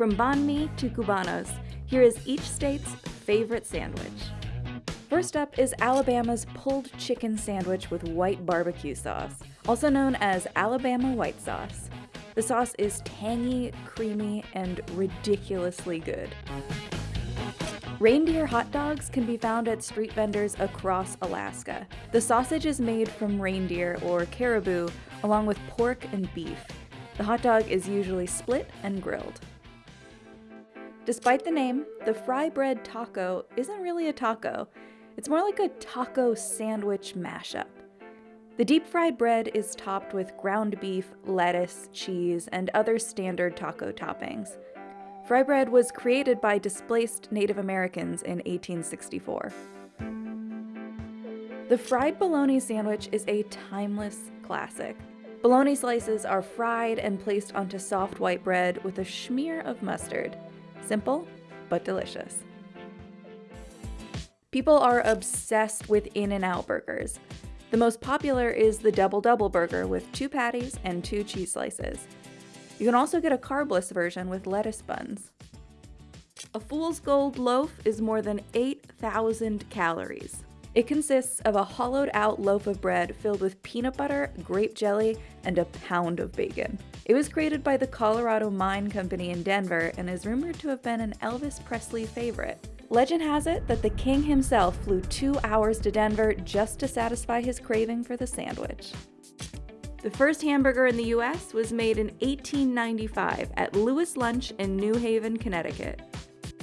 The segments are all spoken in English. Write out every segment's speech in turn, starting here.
From banh mi to cubanos, here is each state's favorite sandwich. First up is Alabama's pulled chicken sandwich with white barbecue sauce, also known as Alabama white sauce. The sauce is tangy, creamy, and ridiculously good. Reindeer hot dogs can be found at street vendors across Alaska. The sausage is made from reindeer or caribou, along with pork and beef. The hot dog is usually split and grilled. Despite the name, the fry bread taco isn't really a taco. It's more like a taco sandwich mashup. The deep fried bread is topped with ground beef, lettuce, cheese, and other standard taco toppings. Fry bread was created by displaced Native Americans in 1864. The fried bologna sandwich is a timeless classic. Bologna slices are fried and placed onto soft white bread with a smear of mustard. Simple, but delicious. People are obsessed with In N Out burgers. The most popular is the Double Double Burger with two patties and two cheese slices. You can also get a carbless version with lettuce buns. A fool's gold loaf is more than 8,000 calories. It consists of a hollowed out loaf of bread filled with peanut butter, grape jelly, and a pound of bacon. It was created by the Colorado Mine Company in Denver and is rumored to have been an Elvis Presley favorite. Legend has it that the king himself flew two hours to Denver just to satisfy his craving for the sandwich. The first hamburger in the US was made in 1895 at Louis Lunch in New Haven, Connecticut.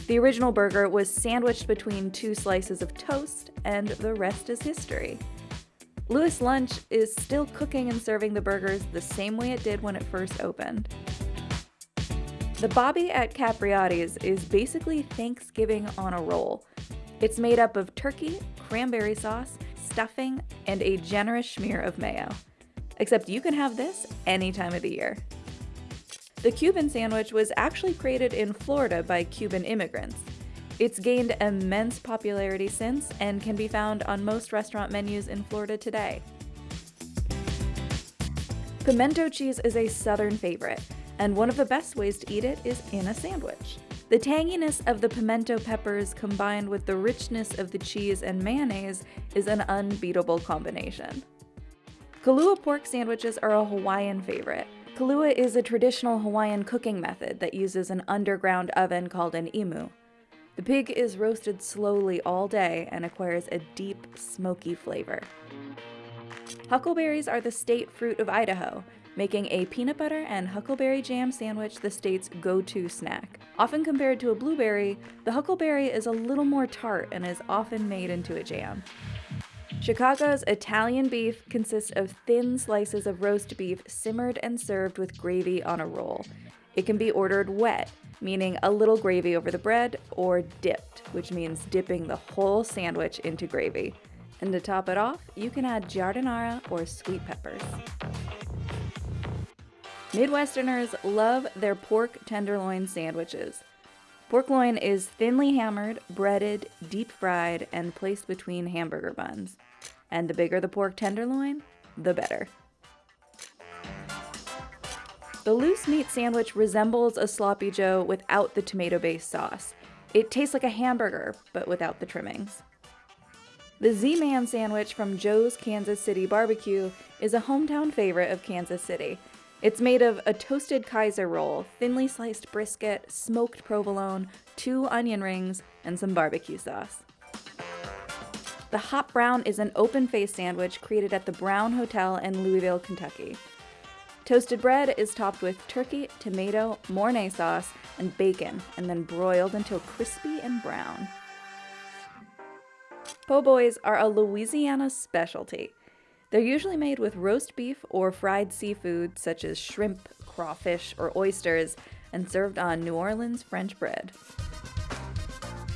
The original burger was sandwiched between two slices of toast, and the rest is history. Louis Lunch is still cooking and serving the burgers the same way it did when it first opened. The Bobbie at Capriotti's is basically Thanksgiving on a roll. It's made up of turkey, cranberry sauce, stuffing, and a generous smear of mayo. Except you can have this any time of the year. The Cuban sandwich was actually created in Florida by Cuban immigrants. It's gained immense popularity since and can be found on most restaurant menus in Florida today. Pimento cheese is a southern favorite, and one of the best ways to eat it is in a sandwich. The tanginess of the pimento peppers combined with the richness of the cheese and mayonnaise is an unbeatable combination. Kalua pork sandwiches are a Hawaiian favorite. Kalua is a traditional Hawaiian cooking method that uses an underground oven called an imu. The pig is roasted slowly all day and acquires a deep, smoky flavor. Huckleberries are the state fruit of Idaho, making a peanut butter and huckleberry jam sandwich the state's go-to snack. Often compared to a blueberry, the huckleberry is a little more tart and is often made into a jam. Chicago's Italian beef consists of thin slices of roast beef simmered and served with gravy on a roll. It can be ordered wet, meaning a little gravy over the bread, or dipped, which means dipping the whole sandwich into gravy. And to top it off, you can add giardiniera or sweet peppers. Midwesterners love their pork tenderloin sandwiches. Pork loin is thinly hammered, breaded, deep fried, and placed between hamburger buns and the bigger the pork tenderloin, the better. The loose meat sandwich resembles a sloppy joe without the tomato-based sauce. It tastes like a hamburger, but without the trimmings. The Z-Man sandwich from Joe's Kansas City Barbecue is a hometown favorite of Kansas City. It's made of a toasted Kaiser roll, thinly sliced brisket, smoked provolone, two onion rings, and some barbecue sauce. The Hot Brown is an open face sandwich created at the Brown Hotel in Louisville, Kentucky. Toasted bread is topped with turkey, tomato, Mornay sauce, and bacon, and then broiled until crispy and brown. Po' boys are a Louisiana specialty. They're usually made with roast beef or fried seafood such as shrimp, crawfish, or oysters, and served on New Orleans French bread.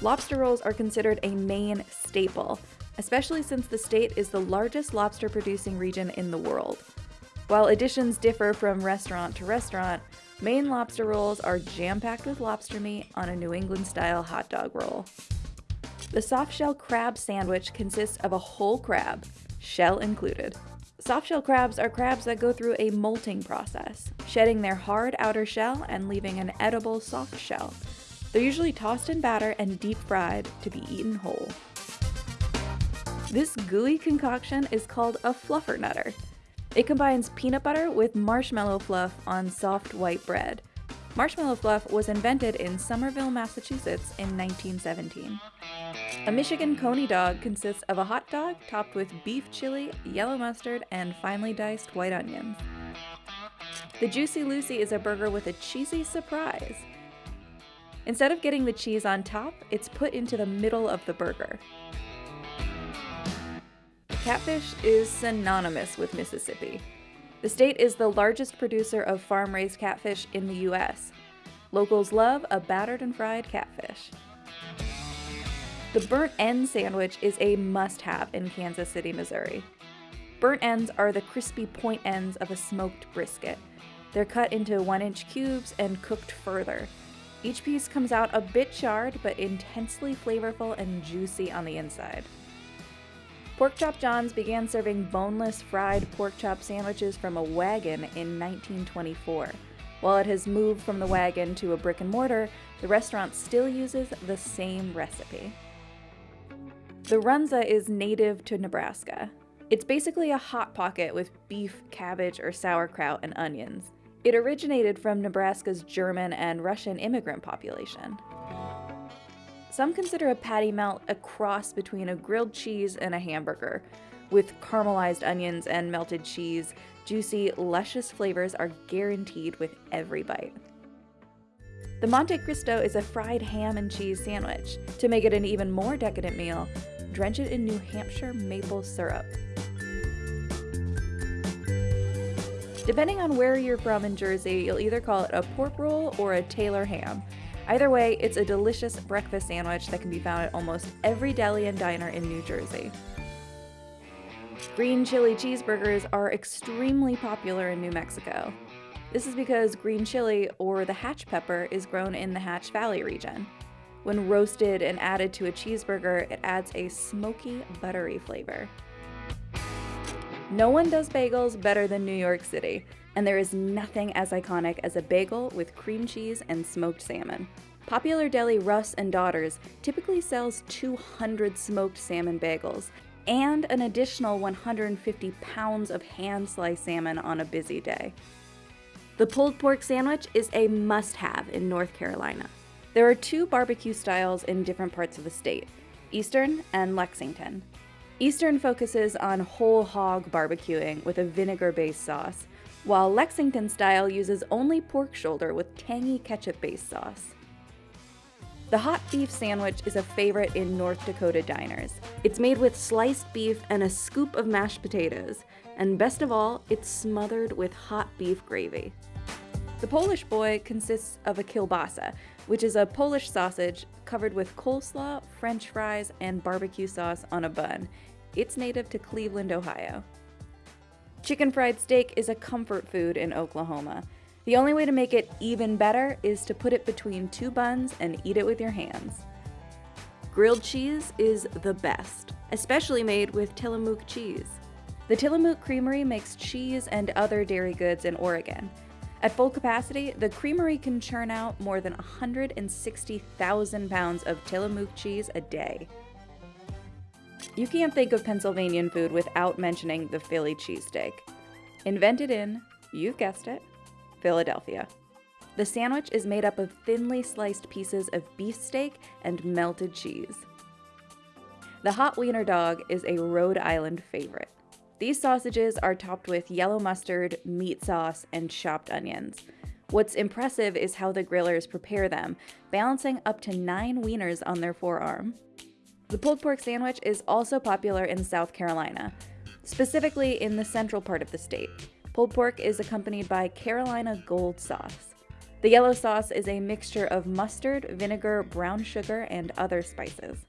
Lobster rolls are considered a Maine staple, especially since the state is the largest lobster producing region in the world. While additions differ from restaurant to restaurant, Maine lobster rolls are jam-packed with lobster meat on a New England style hot dog roll. The soft shell crab sandwich consists of a whole crab, shell included. Softshell crabs are crabs that go through a molting process, shedding their hard outer shell and leaving an edible soft shell. They're usually tossed in batter and deep fried to be eaten whole. This gooey concoction is called a fluffernutter. It combines peanut butter with marshmallow fluff on soft white bread. Marshmallow fluff was invented in Somerville, Massachusetts in 1917. A Michigan coney dog consists of a hot dog topped with beef chili, yellow mustard, and finely diced white onions. The Juicy Lucy is a burger with a cheesy surprise. Instead of getting the cheese on top, it's put into the middle of the burger. Catfish is synonymous with Mississippi. The state is the largest producer of farm raised catfish in the U.S. Locals love a battered and fried catfish. The burnt end sandwich is a must have in Kansas City, Missouri. Burnt ends are the crispy point ends of a smoked brisket. They're cut into one inch cubes and cooked further. Each piece comes out a bit charred, but intensely flavorful and juicy on the inside. Pork Chop John's began serving boneless fried pork chop sandwiches from a wagon in 1924. While it has moved from the wagon to a brick and mortar, the restaurant still uses the same recipe. The runza is native to Nebraska. It's basically a hot pocket with beef, cabbage, or sauerkraut and onions. It originated from Nebraska's German and Russian immigrant population. Some consider a patty melt a cross between a grilled cheese and a hamburger. With caramelized onions and melted cheese, juicy, luscious flavors are guaranteed with every bite. The Monte Cristo is a fried ham and cheese sandwich. To make it an even more decadent meal, drench it in New Hampshire maple syrup. Depending on where you're from in Jersey, you'll either call it a pork roll or a Taylor ham. Either way, it's a delicious breakfast sandwich that can be found at almost every deli and diner in New Jersey. Green chili cheeseburgers are extremely popular in New Mexico. This is because green chili, or the hatch pepper, is grown in the Hatch Valley region. When roasted and added to a cheeseburger, it adds a smoky, buttery flavor. No one does bagels better than New York City, and there is nothing as iconic as a bagel with cream cheese and smoked salmon. Popular deli Russ and Daughters typically sells 200 smoked salmon bagels and an additional 150 pounds of hand-sliced salmon on a busy day. The pulled pork sandwich is a must-have in North Carolina. There are two barbecue styles in different parts of the state, Eastern and Lexington. Eastern focuses on whole hog barbecuing with a vinegar-based sauce, while Lexington style uses only pork shoulder with tangy ketchup-based sauce. The hot beef sandwich is a favorite in North Dakota diners. It's made with sliced beef and a scoop of mashed potatoes, and best of all, it's smothered with hot beef gravy. The Polish boy consists of a kielbasa, which is a Polish sausage covered with coleslaw, french fries, and barbecue sauce on a bun. It's native to Cleveland, Ohio. Chicken fried steak is a comfort food in Oklahoma. The only way to make it even better is to put it between two buns and eat it with your hands. Grilled cheese is the best, especially made with Tillamook cheese. The Tillamook Creamery makes cheese and other dairy goods in Oregon. At full capacity, the creamery can churn out more than 160,000 pounds of Tillamook cheese a day. You can't think of Pennsylvanian food without mentioning the Philly cheesesteak. Invented in, you've guessed it, Philadelphia. The sandwich is made up of thinly sliced pieces of beef steak and melted cheese. The hot wiener dog is a Rhode Island favorite. These sausages are topped with yellow mustard, meat sauce, and chopped onions. What's impressive is how the grillers prepare them, balancing up to nine wieners on their forearm. The pulled pork sandwich is also popular in South Carolina, specifically in the central part of the state. Pulled pork is accompanied by Carolina Gold sauce. The yellow sauce is a mixture of mustard, vinegar, brown sugar, and other spices.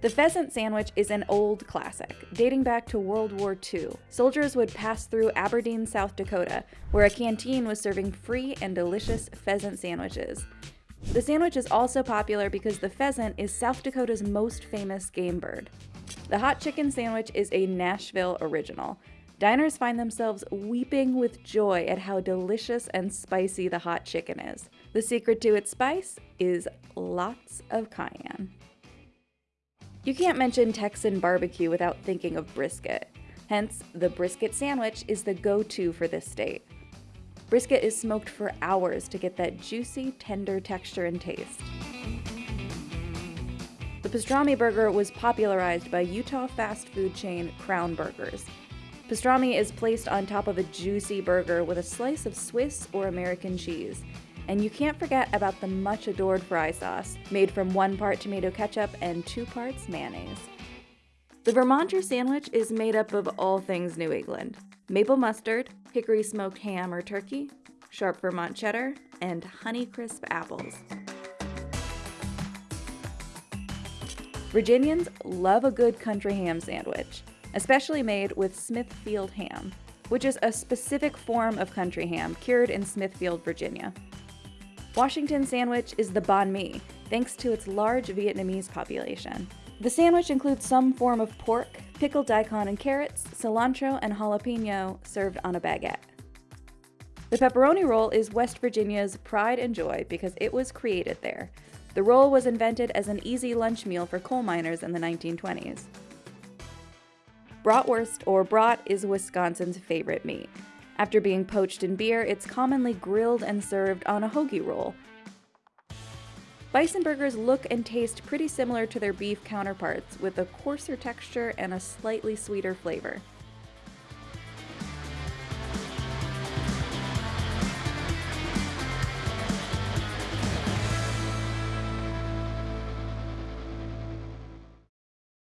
The pheasant sandwich is an old classic, dating back to World War II. Soldiers would pass through Aberdeen, South Dakota, where a canteen was serving free and delicious pheasant sandwiches. The sandwich is also popular because the pheasant is South Dakota's most famous game bird. The hot chicken sandwich is a Nashville original. Diners find themselves weeping with joy at how delicious and spicy the hot chicken is. The secret to its spice is lots of cayenne. You can't mention Texan barbecue without thinking of brisket. Hence, the brisket sandwich is the go to for this state. Brisket is smoked for hours to get that juicy, tender texture and taste. The pastrami burger was popularized by Utah fast food chain Crown Burgers. Pastrami is placed on top of a juicy burger with a slice of Swiss or American cheese. And you can't forget about the much adored fry sauce, made from one part tomato ketchup and two parts mayonnaise. The Vermonter sandwich is made up of all things New England maple mustard, hickory smoked ham or turkey, sharp Vermont cheddar, and Honeycrisp apples. Virginians love a good country ham sandwich, especially made with Smithfield ham, which is a specific form of country ham cured in Smithfield, Virginia. Washington sandwich is the banh mi, thanks to its large Vietnamese population. The sandwich includes some form of pork, pickled daikon and carrots, cilantro, and jalapeno served on a baguette. The pepperoni roll is West Virginia's pride and joy because it was created there. The roll was invented as an easy lunch meal for coal miners in the 1920s. Bratwurst or brat is Wisconsin's favorite meat. After being poached in beer, it's commonly grilled and served on a hoagie roll, Bison burgers look and taste pretty similar to their beef counterparts, with a coarser texture and a slightly sweeter flavor.